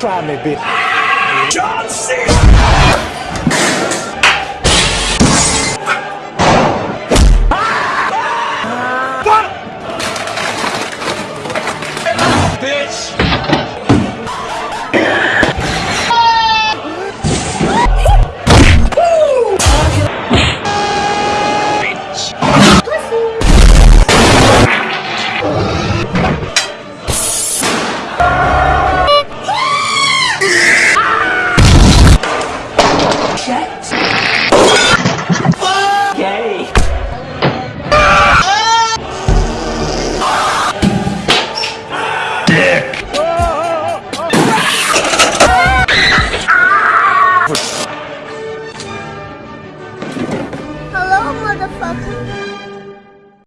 Try me, bitch. John Cena! Ah! Bitch! Hello, motherfucker.